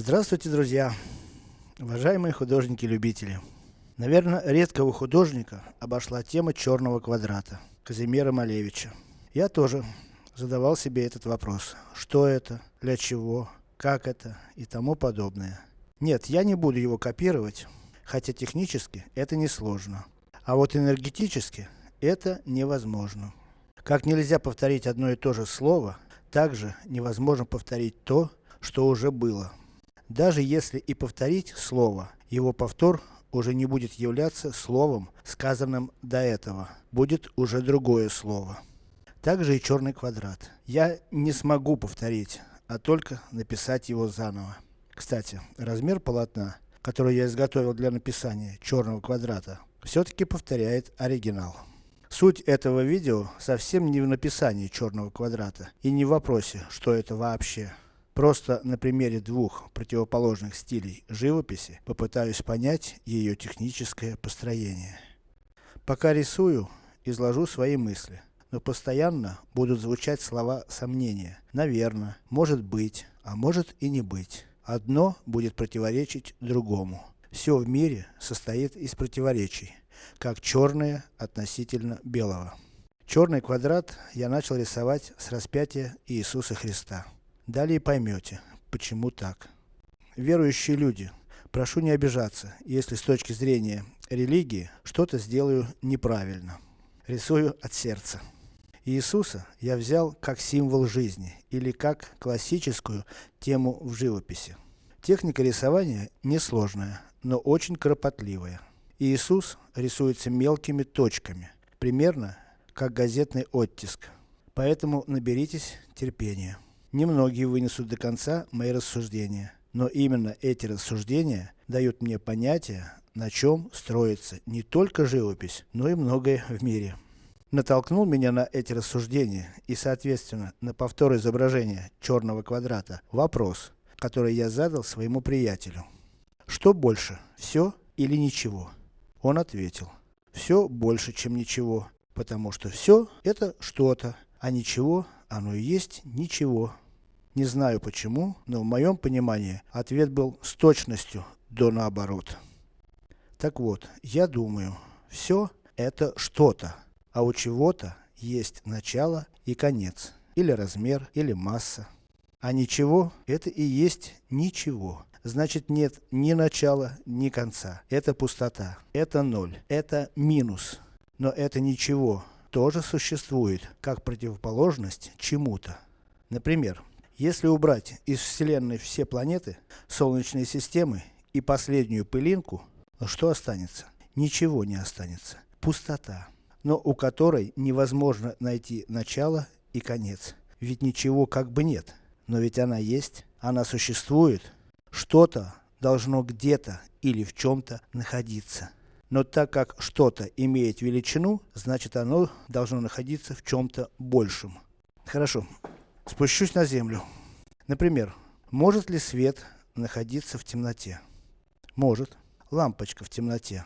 Здравствуйте, друзья! Уважаемые художники-любители! Наверное, редкого художника обошла тема черного квадрата, Казимира Малевича. Я тоже задавал себе этот вопрос. Что это? Для чего? Как это? И тому подобное. Нет, я не буду его копировать, хотя технически это несложно. А вот энергетически это невозможно. Как нельзя повторить одно и то же слово, также невозможно повторить то, что уже было. Даже если и повторить слово, его повтор уже не будет являться словом, сказанным до этого. Будет уже другое слово. Также и черный квадрат. Я не смогу повторить, а только написать его заново. Кстати, размер полотна, который я изготовил для написания черного квадрата, все-таки повторяет оригинал. Суть этого видео совсем не в написании черного квадрата и не в вопросе, что это вообще. Просто на примере двух противоположных стилей живописи попытаюсь понять ее техническое построение. Пока рисую, изложу свои мысли, но постоянно будут звучать слова сомнения. Наверно, может быть, а может и не быть. Одно будет противоречить другому. Все в мире состоит из противоречий, как черное относительно белого. Черный квадрат я начал рисовать с распятия Иисуса Христа. Далее поймете, почему так. Верующие люди, прошу не обижаться, если с точки зрения религии, что-то сделаю неправильно. Рисую от сердца. Иисуса я взял как символ жизни, или как классическую тему в живописи. Техника рисования несложная, но очень кропотливая. Иисус рисуется мелкими точками, примерно как газетный оттиск. Поэтому наберитесь терпения. Немногие вынесут до конца мои рассуждения, но именно эти рассуждения дают мне понятие, на чем строится не только живопись, но и многое в мире. Натолкнул меня на эти рассуждения и соответственно на повтор изображения черного квадрата вопрос, который я задал своему приятелю. Что больше, все или ничего? Он ответил, все больше, чем ничего, потому что все это что-то, а ничего оно и есть ничего. Не знаю почему, но в моем понимании ответ был с точностью до наоборот. Так вот, я думаю, все это что-то, а у чего-то есть начало и конец, или размер, или масса. А ничего, это и есть ничего. Значит нет ни начала, ни конца. Это пустота, это ноль, это минус. Но это ничего тоже существует, как противоположность чему-то. Например, если убрать из Вселенной все планеты, Солнечной системы и последнюю пылинку, что останется? Ничего не останется. Пустота. Но у которой невозможно найти начало и конец. Ведь ничего как бы нет. Но ведь она есть, она существует. Что-то должно где-то или в чем-то находиться. Но так как что-то имеет величину, значит оно должно находиться в чем-то большем. Хорошо. Спущусь на землю. Например, может ли свет находиться в темноте? Может. Лампочка в темноте.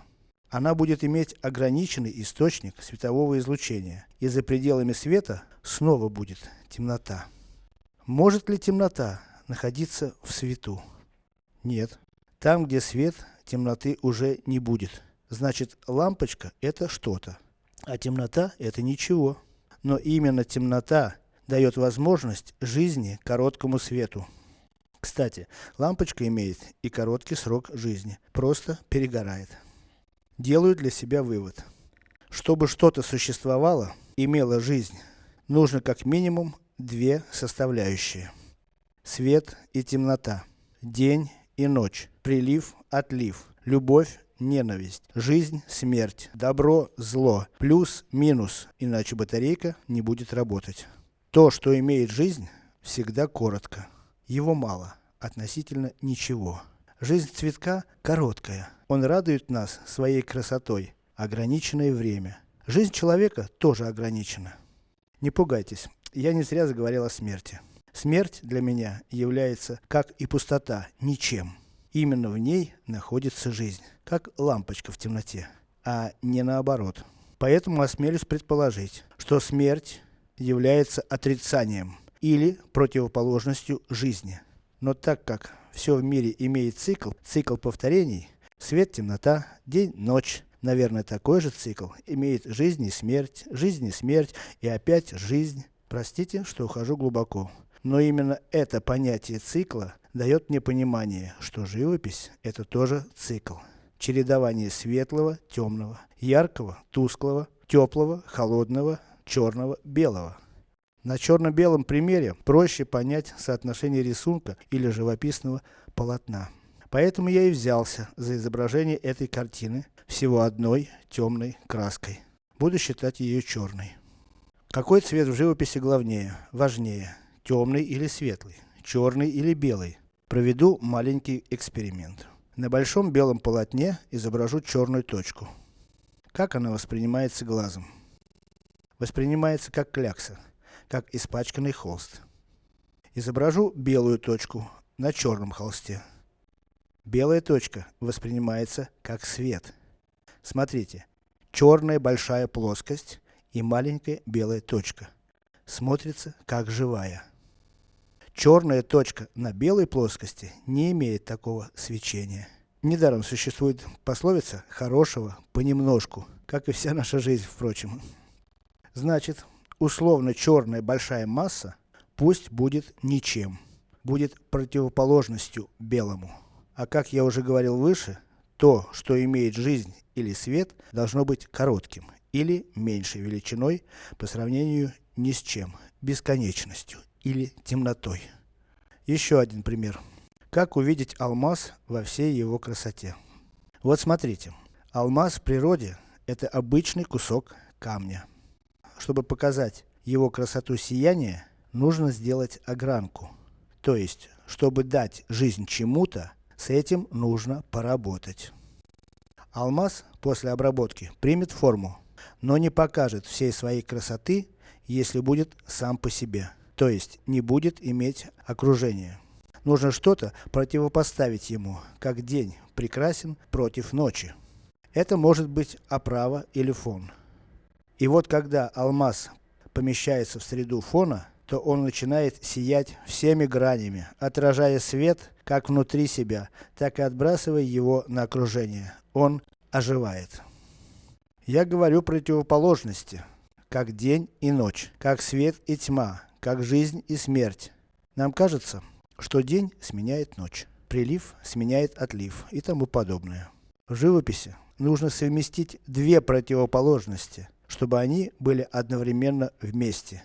Она будет иметь ограниченный источник светового излучения, и за пределами света снова будет темнота. Может ли темнота находиться в свету? Нет. Там, где свет, темноты уже не будет. Значит, лампочка это что-то, а темнота это ничего. Но именно темнота дает возможность жизни короткому свету. Кстати, лампочка имеет и короткий срок жизни, просто перегорает. Делаю для себя вывод. Чтобы что-то существовало, имело жизнь, нужно как минимум две составляющие. Свет и темнота, день и ночь, прилив, отлив, любовь, ненависть, жизнь, смерть, добро, зло, плюс, минус, иначе батарейка не будет работать. То, что имеет жизнь, всегда коротко. Его мало, относительно ничего. Жизнь цветка короткая. Он радует нас своей красотой, ограниченное время. Жизнь человека тоже ограничена. Не пугайтесь, я не зря заговорил о смерти. Смерть для меня является, как и пустота, ничем. Именно в ней находится жизнь, как лампочка в темноте, а не наоборот. Поэтому осмелюсь предположить, что смерть является отрицанием или противоположностью жизни. Но так как все в мире имеет цикл, цикл повторений, свет, темнота, день, ночь, наверное такой же цикл имеет жизнь и смерть, жизнь и смерть и опять жизнь. Простите, что ухожу глубоко. Но именно это понятие цикла дает мне понимание, что живопись это тоже цикл. Чередование светлого, темного, яркого, тусклого, теплого, холодного, черного, белого. На черно-белом примере проще понять соотношение рисунка или живописного полотна. Поэтому я и взялся за изображение этой картины всего одной темной краской. Буду считать ее черной. Какой цвет в живописи главнее, важнее? Темный или светлый? Черный или белый? Проведу маленький эксперимент. На большом белом полотне изображу черную точку. Как она воспринимается глазом? Воспринимается как клякса, как испачканный холст. Изображу белую точку на черном холсте. Белая точка воспринимается как свет. Смотрите, черная большая плоскость и маленькая белая точка. Смотрится как живая. Черная точка на белой плоскости не имеет такого свечения. Недаром существует пословица «хорошего понемножку», как и вся наша жизнь, впрочем. Значит, условно черная большая масса пусть будет ничем, будет противоположностью белому. А как я уже говорил выше, то, что имеет жизнь или свет, должно быть коротким или меньшей величиной по сравнению ни с чем, бесконечностью или темнотой. Еще один пример. Как увидеть алмаз во всей его красоте? Вот смотрите. Алмаз в природе это обычный кусок камня. Чтобы показать его красоту сияния, нужно сделать огранку. То есть, чтобы дать жизнь чему-то, с этим нужно поработать. Алмаз после обработки примет форму, но не покажет всей своей красоты, если будет сам по себе то есть не будет иметь окружения. Нужно что-то противопоставить ему, как день прекрасен против ночи. Это может быть оправа или фон. И вот когда алмаз помещается в среду фона, то он начинает сиять всеми гранями, отражая свет как внутри себя, так и отбрасывая его на окружение. Он оживает. Я говорю противоположности, как день и ночь, как свет и тьма, как жизнь и смерть. Нам кажется, что день сменяет ночь, прилив сменяет отлив и тому подобное. В живописи нужно совместить две противоположности, чтобы они были одновременно вместе,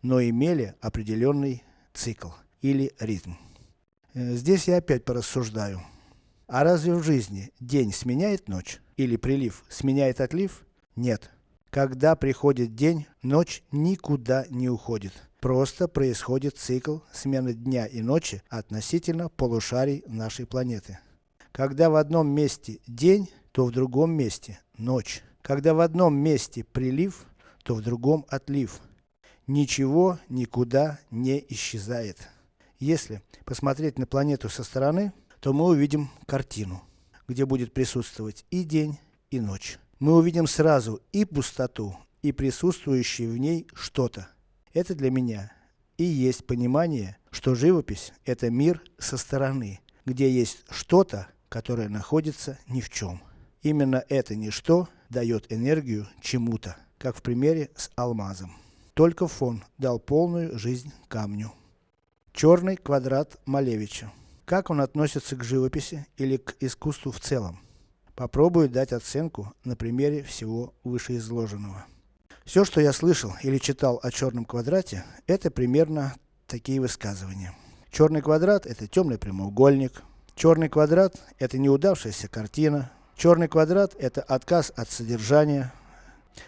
но имели определенный цикл или ритм. Э, здесь я опять порассуждаю. А разве в жизни день сменяет ночь? Или прилив сменяет отлив? Нет. Когда приходит день, ночь никуда не уходит. Просто происходит цикл смены дня и ночи относительно полушарий нашей планеты. Когда в одном месте день, то в другом месте ночь. Когда в одном месте прилив, то в другом отлив. Ничего никуда не исчезает. Если посмотреть на планету со стороны, то мы увидим картину, где будет присутствовать и день, и ночь. Мы увидим сразу и пустоту, и присутствующее в ней что-то. Это для меня и есть понимание, что живопись это мир со стороны, где есть что-то, которое находится ни в чем. Именно это ничто дает энергию чему-то, как в примере с алмазом. Только фон дал полную жизнь камню. Черный квадрат Малевича. Как он относится к живописи или к искусству в целом? Попробую дать оценку на примере всего вышеизложенного. Все, что я слышал или читал о черном квадрате, это примерно такие высказывания. Черный квадрат это темный прямоугольник. Черный квадрат это неудавшаяся картина. Черный квадрат это отказ от содержания.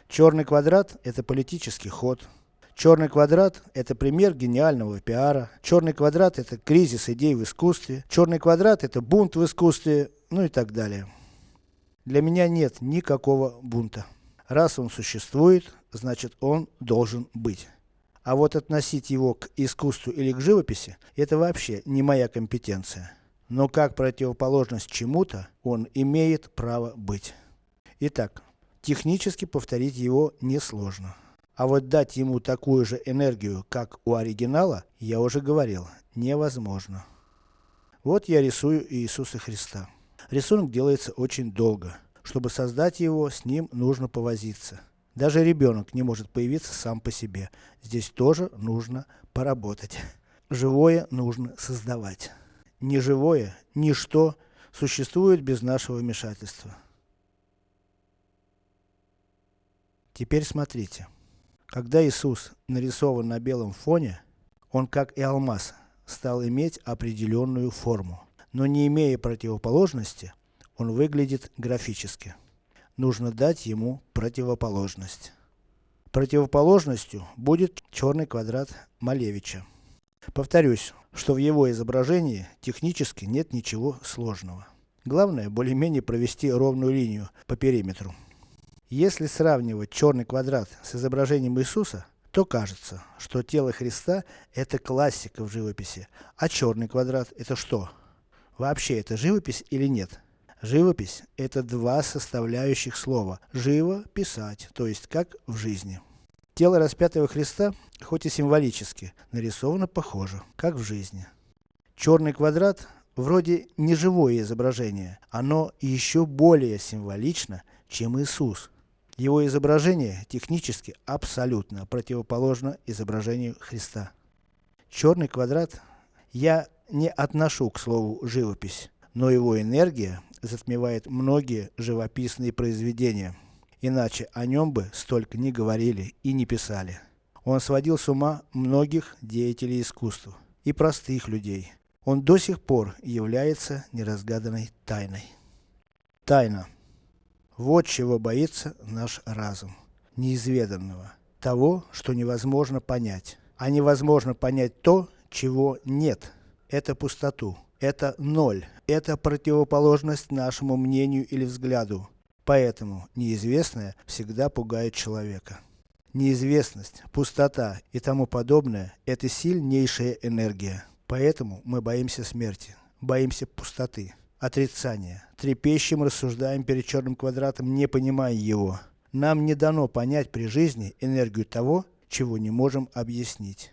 Черный квадрат это политический ход. Черный квадрат это пример гениального пиара. Черный квадрат это кризис идей в искусстве. Черный квадрат это бунт в искусстве, ну и так далее. Для меня нет никакого бунта. Раз он существует, значит он должен быть. А вот относить его к искусству или к живописи, это вообще не моя компетенция. Но как противоположность чему-то, он имеет право быть. Итак, технически повторить его несложно. А вот дать ему такую же энергию, как у оригинала, я уже говорил, невозможно. Вот я рисую Иисуса Христа. Рисунок делается очень долго. Чтобы создать его, с ним нужно повозиться. Даже ребенок не может появиться сам по себе. Здесь тоже нужно поработать. Живое нужно создавать. Неживое, ничто существует без нашего вмешательства. Теперь смотрите. Когда Иисус нарисован на белом фоне, он как и алмаз, стал иметь определенную форму. Но не имея противоположности, он выглядит графически. Нужно дать ему противоположность. Противоположностью будет черный квадрат Малевича. Повторюсь, что в его изображении технически нет ничего сложного. Главное, более-менее провести ровную линию по периметру. Если сравнивать черный квадрат с изображением Иисуса, то кажется, что тело Христа это классика в живописи, а черный квадрат это что? Вообще это живопись или нет? Живопись это два составляющих слова. Живо писать, то есть как в жизни. Тело распятого Христа, хоть и символически, нарисовано похоже, как в жизни. Черный квадрат вроде не живое изображение, оно еще более символично, чем Иисус. Его изображение технически абсолютно противоположно изображению Христа. Черный квадрат я не отношу к слову живопись, но его энергия затмевает многие живописные произведения. Иначе о нем бы столько не говорили и не писали. Он сводил с ума многих деятелей искусства и простых людей. Он до сих пор является неразгаданной тайной. Тайна. Вот чего боится наш разум. Неизведанного. Того, что невозможно понять. А невозможно понять то, чего нет. Это пустоту. Это ноль. Это противоположность нашему мнению или взгляду. Поэтому неизвестное всегда пугает человека. Неизвестность, пустота и тому подобное – это сильнейшая энергия. Поэтому мы боимся смерти, боимся пустоты, отрицания. Трепещем рассуждаем перед черным квадратом, не понимая его. Нам не дано понять при жизни энергию того, чего не можем объяснить.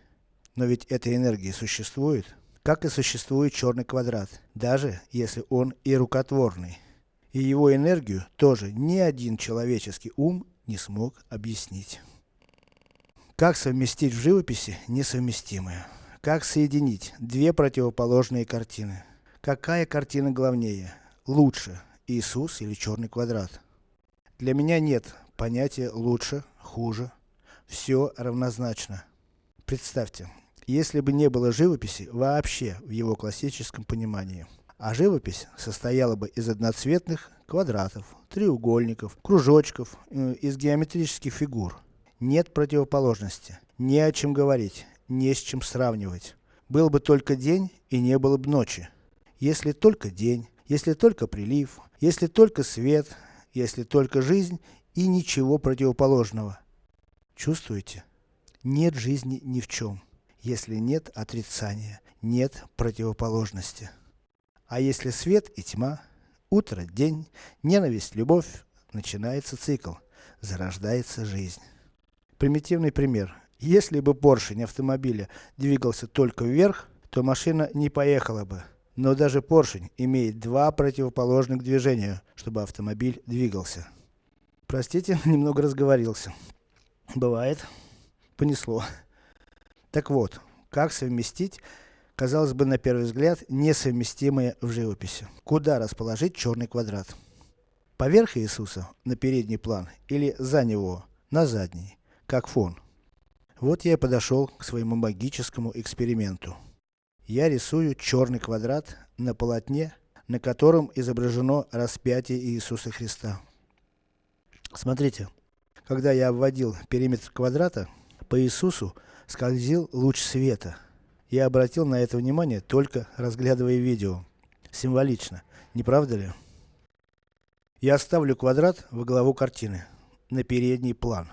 Но ведь эта энергия существует, как и существует черный квадрат, даже если он и рукотворный. И его энергию тоже ни один человеческий ум не смог объяснить. Как совместить в живописи несовместимое? Как соединить две противоположные картины? Какая картина главнее? Лучше, Иисус или черный квадрат? Для меня нет понятия лучше, хуже. Все равнозначно. Представьте, если бы не было живописи вообще в его классическом понимании. А живопись состояла бы из одноцветных квадратов, треугольников, кружочков, э, из геометрических фигур. Нет противоположности, не о чем говорить, не с чем сравнивать. Был бы только день и не было бы ночи. Если только день, если только прилив, если только свет, если только жизнь и ничего противоположного. Чувствуете? Нет жизни ни в чем, если нет отрицания, нет противоположности. А если свет и тьма, утро, день, ненависть, любовь, начинается цикл, зарождается жизнь. Примитивный пример. Если бы поршень автомобиля двигался только вверх, то машина не поехала бы. Но даже поршень имеет два противоположных движения, чтобы автомобиль двигался. Простите, немного разговорился. Бывает. Понесло. Так вот, как совместить казалось бы на первый взгляд, несовместимые в живописи. Куда расположить черный квадрат? Поверх Иисуса, на передний план, или за него, на задний, как фон? Вот я и подошел к своему магическому эксперименту. Я рисую черный квадрат на полотне, на котором изображено распятие Иисуса Христа. Смотрите, когда я обводил периметр квадрата, по Иисусу скользил луч света, я обратил на это внимание, только разглядывая видео. Символично, не правда ли? Я оставлю квадрат во главу картины, на передний план.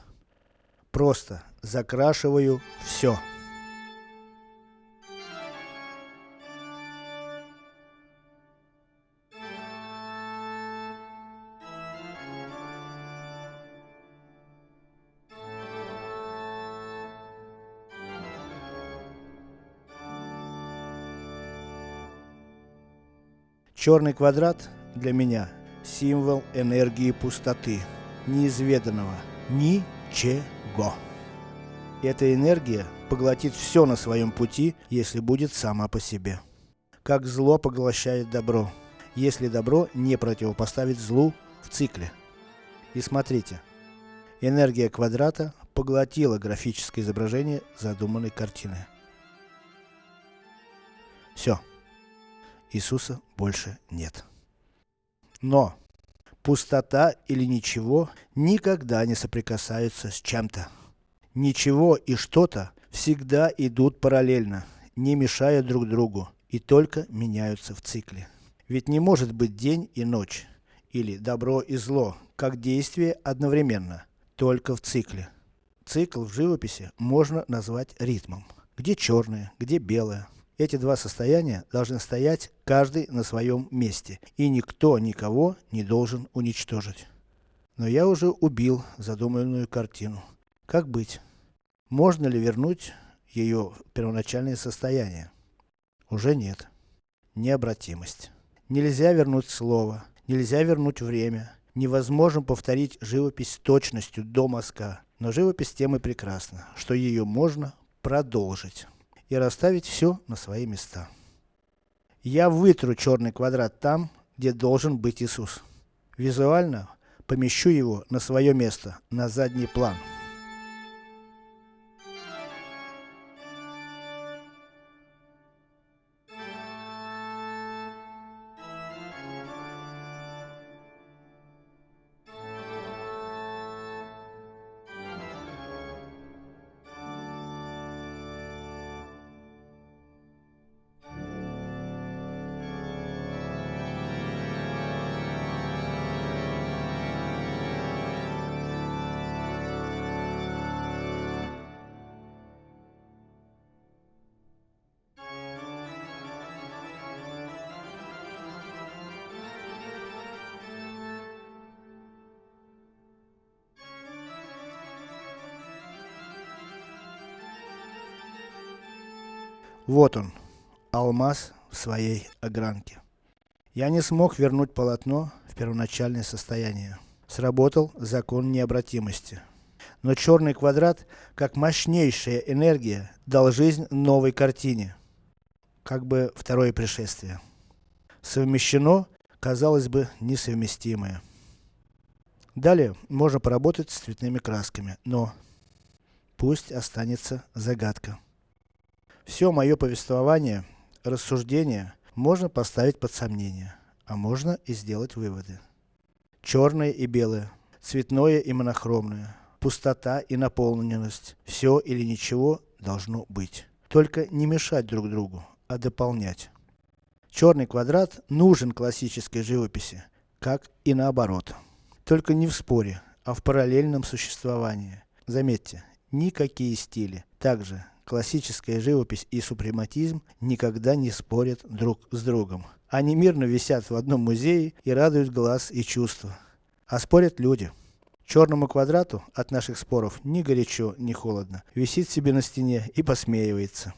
Просто закрашиваю все. Черный квадрат для меня символ энергии пустоты, неизведанного, ничего. Эта энергия поглотит все на своем пути, если будет сама по себе. Как зло поглощает добро, если добро не противопоставить злу в цикле. И смотрите, энергия квадрата поглотила графическое изображение задуманной картины. Все. Иисуса больше нет. Но пустота или ничего никогда не соприкасаются с чем-то. Ничего и что-то всегда идут параллельно, не мешая друг другу и только меняются в цикле. Ведь не может быть день и ночь, или добро и зло, как действие одновременно, только в цикле. Цикл в живописи можно назвать ритмом. Где черное, где белое. Эти два состояния должны стоять каждый на своем месте, и никто никого не должен уничтожить. Но я уже убил задуманную картину. Как быть? Можно ли вернуть ее первоначальное состояние? Уже нет. Необратимость. Нельзя вернуть слово, нельзя вернуть время. Невозможно повторить живопись с точностью до мазка. Но живопись тем и прекрасна, что ее можно продолжить и расставить все на свои места. Я вытру черный квадрат там, где должен быть Иисус. Визуально помещу его на свое место, на задний план. Вот он, алмаз в своей огранке. Я не смог вернуть полотно в первоначальное состояние. Сработал закон необратимости. Но черный квадрат, как мощнейшая энергия, дал жизнь новой картине. Как бы второе пришествие. Совмещено, казалось бы, несовместимое. Далее можно поработать с цветными красками, но пусть останется загадка. Все мое повествование, рассуждение можно поставить под сомнение, а можно и сделать выводы. Черное и белое, цветное и монохромное, пустота и наполненность, все или ничего должно быть. Только не мешать друг другу, а дополнять. Черный квадрат нужен классической живописи, как и наоборот. Только не в споре, а в параллельном существовании. Заметьте, никакие стили, также классическая живопись и супрематизм никогда не спорят друг с другом. Они мирно висят в одном музее и радуют глаз и чувства. А спорят люди. Черному квадрату от наших споров ни горячо, ни холодно. Висит себе на стене и посмеивается.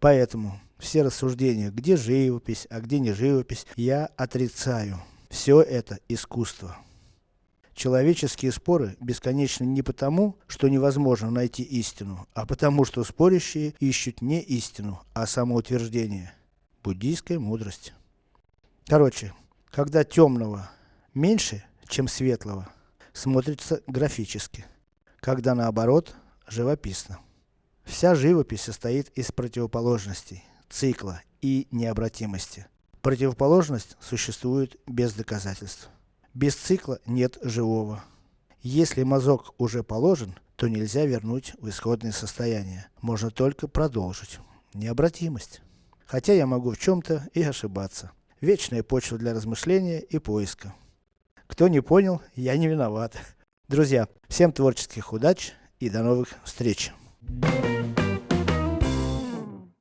Поэтому все рассуждения, где живопись, а где не живопись, я отрицаю. Все это искусство. Человеческие споры бесконечны не потому, что невозможно найти истину, а потому, что спорящие ищут не истину, а самоутверждение. Буддийская мудрость. Короче, когда темного меньше, чем светлого, смотрится графически. Когда наоборот, живописно. Вся живопись состоит из противоположностей, цикла и необратимости. Противоположность существует без доказательств. Без цикла нет живого. Если мазок уже положен, то нельзя вернуть в исходное состояние. Можно только продолжить. Необратимость. Хотя я могу в чем-то и ошибаться. Вечная почва для размышления и поиска. Кто не понял, я не виноват. Друзья, всем творческих удач и до новых встреч. Thank you.